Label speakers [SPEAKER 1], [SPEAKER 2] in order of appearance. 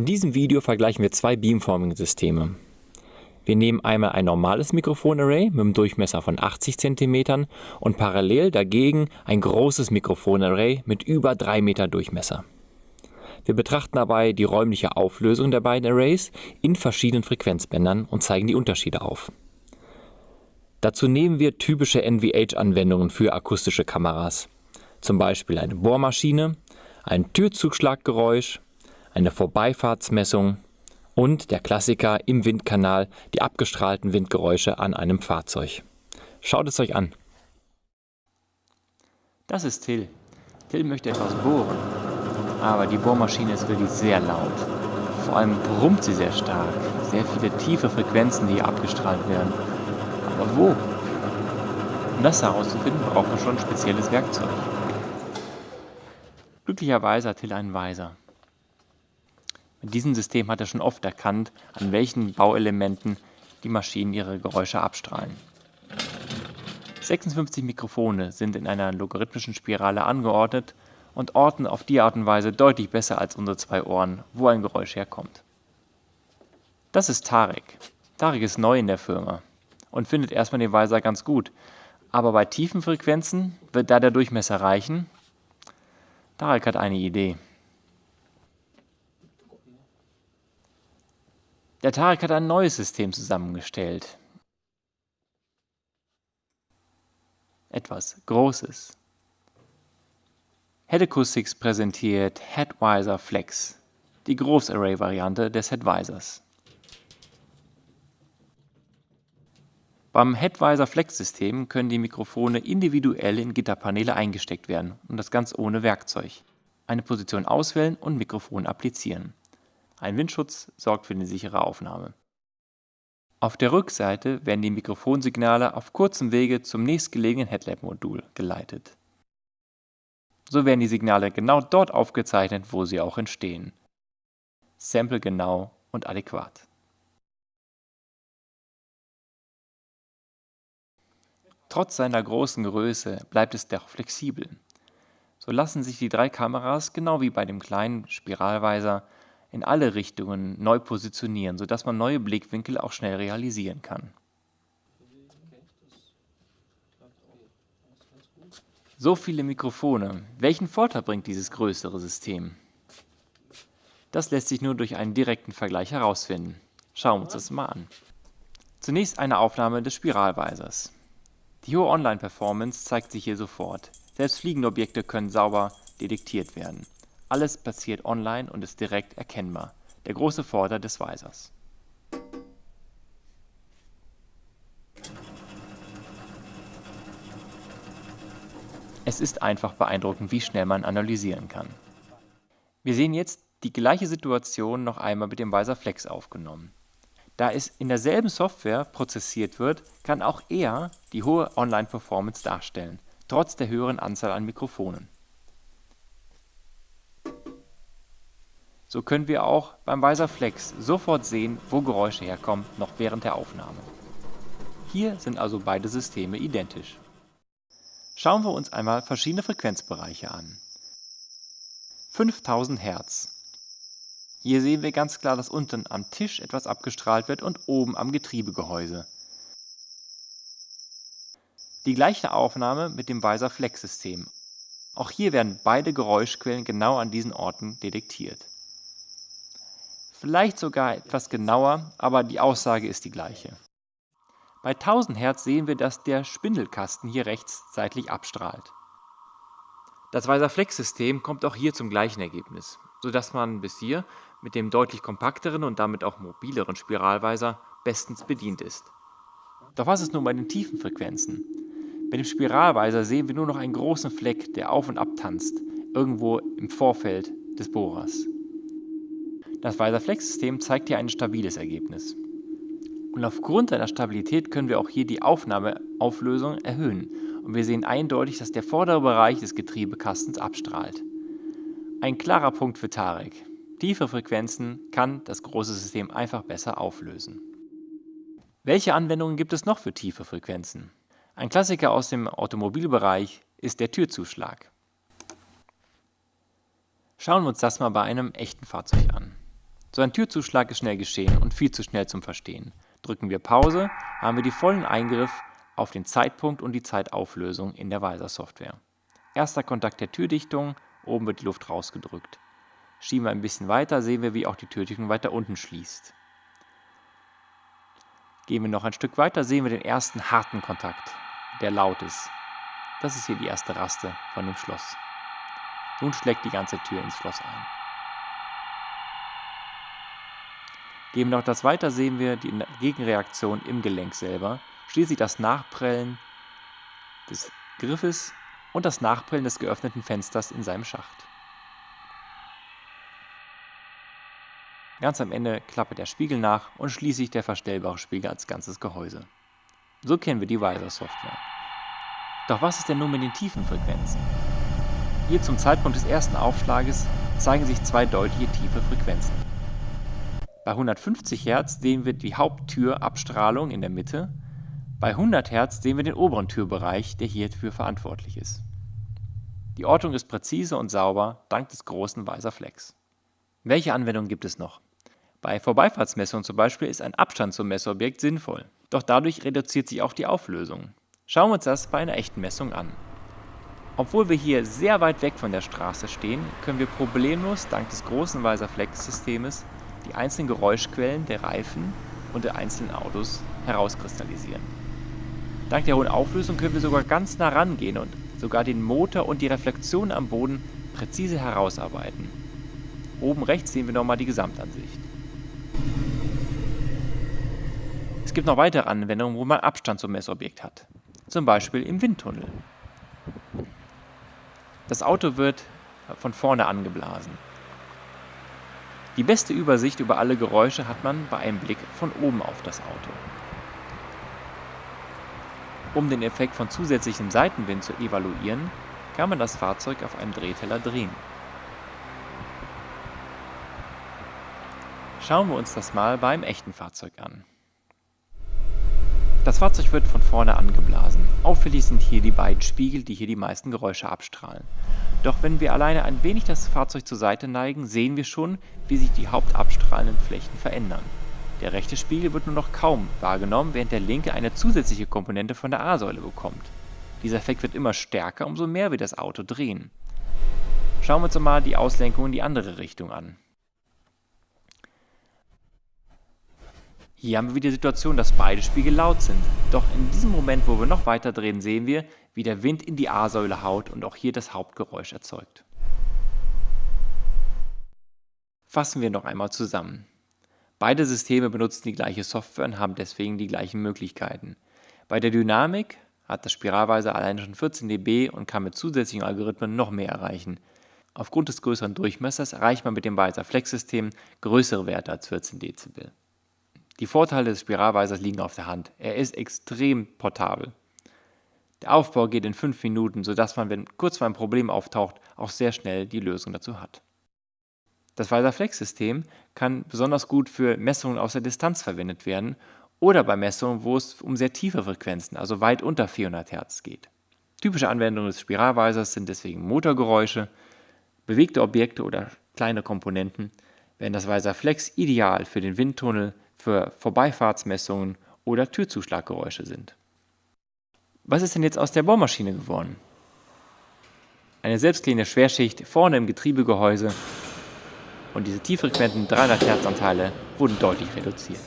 [SPEAKER 1] In diesem Video vergleichen wir zwei Beamforming-Systeme. Wir nehmen einmal ein normales Mikrofonarray mit einem Durchmesser von 80 cm und parallel dagegen ein großes Mikrofonarray mit über 3 Meter Durchmesser. Wir betrachten dabei die räumliche Auflösung der beiden Arrays in verschiedenen Frequenzbändern und zeigen die Unterschiede auf. Dazu nehmen wir typische NVH-Anwendungen für akustische Kameras, zum Beispiel eine Bohrmaschine, ein Türzugschlaggeräusch, eine Vorbeifahrtsmessung und der Klassiker im Windkanal die abgestrahlten Windgeräusche an einem Fahrzeug. Schaut es euch an.
[SPEAKER 2] Das ist Till. Till möchte etwas bohren, aber die Bohrmaschine ist wirklich sehr laut. Vor allem brummt sie sehr stark. Sehr viele tiefe Frequenzen, die hier abgestrahlt werden. Aber wo? Um das herauszufinden, braucht man schon ein spezielles Werkzeug. Glücklicherweise hat Till einen Weiser. Mit diesem System hat er schon oft erkannt, an welchen Bauelementen die Maschinen ihre Geräusche abstrahlen. 56 Mikrofone sind in einer logarithmischen Spirale angeordnet und orten auf die Art und Weise deutlich besser als unsere zwei Ohren, wo ein Geräusch herkommt. Das ist Tarek. Tarek ist neu in der Firma und findet erstmal den Weiser ganz gut, aber bei tiefen Frequenzen wird da der Durchmesser reichen. Tarek hat eine Idee. Der Tarek hat ein neues System zusammengestellt. Etwas Großes. Head Acoustics präsentiert Headwiser Flex, die Großarray-Variante des Headwisers. Beim Headwiser Flex-System können die Mikrofone individuell in Gitterpaneele eingesteckt werden und das ganz ohne Werkzeug. Eine Position auswählen und Mikrofon applizieren. Ein Windschutz sorgt für eine sichere Aufnahme. Auf der Rückseite werden die Mikrofonsignale auf kurzem Wege zum nächstgelegenen Headlamp-Modul geleitet. So werden die Signale genau dort aufgezeichnet, wo sie auch entstehen. Sample genau und adäquat. Trotz seiner großen Größe bleibt es doch flexibel. So lassen sich die drei Kameras, genau wie bei dem kleinen Spiralweiser, in alle Richtungen neu positionieren, sodass man neue Blickwinkel auch schnell realisieren kann. So viele Mikrofone. Welchen Vorteil bringt dieses größere System? Das lässt sich nur durch einen direkten Vergleich herausfinden. Schauen wir uns das mal an. Zunächst eine Aufnahme des Spiralweisers. Die hohe Online-Performance zeigt sich hier sofort. Selbst fliegende Objekte können sauber detektiert werden. Alles passiert online und ist direkt erkennbar. Der große Vorteil des Weisers. Es ist einfach beeindruckend, wie schnell man analysieren kann. Wir sehen jetzt die gleiche Situation noch einmal mit dem Weiser Flex aufgenommen. Da es in derselben Software prozessiert wird, kann auch er die hohe Online-Performance darstellen, trotz der höheren Anzahl an Mikrofonen. So können wir auch beim Weiser Flex sofort sehen, wo Geräusche herkommen, noch während der Aufnahme. Hier sind also beide Systeme identisch. Schauen wir uns einmal verschiedene Frequenzbereiche an. 5000 Hertz. Hier sehen wir ganz klar, dass unten am Tisch etwas abgestrahlt wird und oben am Getriebegehäuse. Die gleiche Aufnahme mit dem Weiser Flex System. Auch hier werden beide Geräuschquellen genau an diesen Orten detektiert vielleicht sogar etwas genauer, aber die Aussage ist die gleiche. Bei 1000 Hertz sehen wir, dass der Spindelkasten hier rechts seitlich abstrahlt. Das Weiser-Flex-System kommt auch hier zum gleichen Ergebnis, sodass man bis hier mit dem deutlich kompakteren und damit auch mobileren Spiralweiser bestens bedient ist. Doch was ist nun bei den tiefen Frequenzen? Bei dem Spiralweiser sehen wir nur noch einen großen Fleck, der auf und ab tanzt, irgendwo im Vorfeld des Bohrers. Das Weiser-Flex-System zeigt hier ein stabiles Ergebnis. Und aufgrund seiner Stabilität können wir auch hier die Aufnahmeauflösung erhöhen und wir sehen eindeutig, dass der vordere Bereich des Getriebekastens abstrahlt. Ein klarer Punkt für Tarek. Tiefe Frequenzen kann das große System einfach besser auflösen. Welche Anwendungen gibt es noch für tiefe Frequenzen? Ein Klassiker aus dem Automobilbereich ist der Türzuschlag. Schauen wir uns das mal bei einem echten Fahrzeug an. So ein Türzuschlag ist schnell geschehen und viel zu schnell zum Verstehen. Drücken wir Pause, haben wir die vollen Eingriff auf den Zeitpunkt und die Zeitauflösung in der Weiser-Software. Erster Kontakt der Türdichtung, oben wird die Luft rausgedrückt. Schieben wir ein bisschen weiter, sehen wir, wie auch die Türdichtung weiter unten schließt. Gehen wir noch ein Stück weiter, sehen wir den ersten harten Kontakt, der laut ist. Das ist hier die erste Raste von dem Schloss. Nun schlägt die ganze Tür ins Schloss ein. Gehen wir noch das weiter, sehen wir die Gegenreaktion im Gelenk selber, schließlich das Nachprellen des Griffes und das Nachprellen des geöffneten Fensters in seinem Schacht. Ganz am Ende klappert der Spiegel nach und schließlich der verstellbare Spiegel als ganzes Gehäuse. So kennen wir die Visor-Software. Doch was ist denn nun mit den tiefen Frequenzen? Hier zum Zeitpunkt des ersten Aufschlages zeigen sich zwei deutliche tiefe Frequenzen. Bei 150 Hertz sehen wir die Haupttürabstrahlung in der Mitte. Bei 100 Hertz sehen wir den oberen Türbereich, der hierfür verantwortlich ist. Die Ortung ist präzise und sauber, dank des großen weißer Flecks. Welche Anwendungen gibt es noch? Bei Vorbeifahrtsmessungen zum Beispiel ist ein Abstand zum Messobjekt sinnvoll, doch dadurch reduziert sich auch die Auflösung. Schauen wir uns das bei einer echten Messung an. Obwohl wir hier sehr weit weg von der Straße stehen, können wir problemlos dank des großen weiser Flex-Systems die einzelnen Geräuschquellen der Reifen und der einzelnen Autos herauskristallisieren. Dank der hohen Auflösung können wir sogar ganz nah rangehen und sogar den Motor und die Reflexion am Boden präzise herausarbeiten. Oben rechts sehen wir nochmal die Gesamtansicht. Es gibt noch weitere Anwendungen, wo man Abstand zum Messobjekt hat. Zum Beispiel im Windtunnel. Das Auto wird von vorne angeblasen. Die beste Übersicht über alle Geräusche hat man bei einem Blick von oben auf das Auto. Um den Effekt von zusätzlichem Seitenwind zu evaluieren, kann man das Fahrzeug auf einem Drehteller drehen. Schauen wir uns das mal beim echten Fahrzeug an. Das Fahrzeug wird von vorne angeblasen. Auffällig sind hier die beiden Spiegel, die hier die meisten Geräusche abstrahlen. Doch wenn wir alleine ein wenig das Fahrzeug zur Seite neigen, sehen wir schon, wie sich die hauptabstrahlenden Flächen verändern. Der rechte Spiegel wird nur noch kaum wahrgenommen, während der linke eine zusätzliche Komponente von der A-Säule bekommt. Dieser Effekt wird immer stärker, umso mehr wir das Auto drehen. Schauen wir uns mal die Auslenkung in die andere Richtung an. Hier haben wir wieder die Situation, dass beide Spiegel laut sind. Doch in diesem Moment, wo wir noch weiter drehen, sehen wir, wie der Wind in die A-Säule haut und auch hier das Hauptgeräusch erzeugt. Fassen wir noch einmal zusammen. Beide Systeme benutzen die gleiche Software und haben deswegen die gleichen Möglichkeiten. Bei der Dynamik hat das Spiralweiser alleine schon 14 dB und kann mit zusätzlichen Algorithmen noch mehr erreichen. Aufgrund des größeren Durchmessers erreicht man mit dem Weiser Flex-System größere Werte als 14 Dezibel. Die Vorteile des Spiralweisers liegen auf der Hand. Er ist extrem portabel. Der Aufbau geht in 5 Minuten, sodass man, wenn kurz mal ein Problem auftaucht, auch sehr schnell die Lösung dazu hat. Das Weiser Flex-System kann besonders gut für Messungen aus der Distanz verwendet werden oder bei Messungen, wo es um sehr tiefe Frequenzen, also weit unter 400 Hertz geht. Typische Anwendungen des Spiralweisers sind deswegen Motorgeräusche, bewegte Objekte oder kleine Komponenten, während das Weiser Flex ideal für den Windtunnel, für Vorbeifahrtsmessungen oder Türzuschlaggeräusche sind. Was ist denn jetzt aus der Bohrmaschine geworden? Eine selbstklingende Schwerschicht vorne im Getriebegehäuse und diese tieffrequenten 300 Hertz Anteile wurden deutlich reduziert.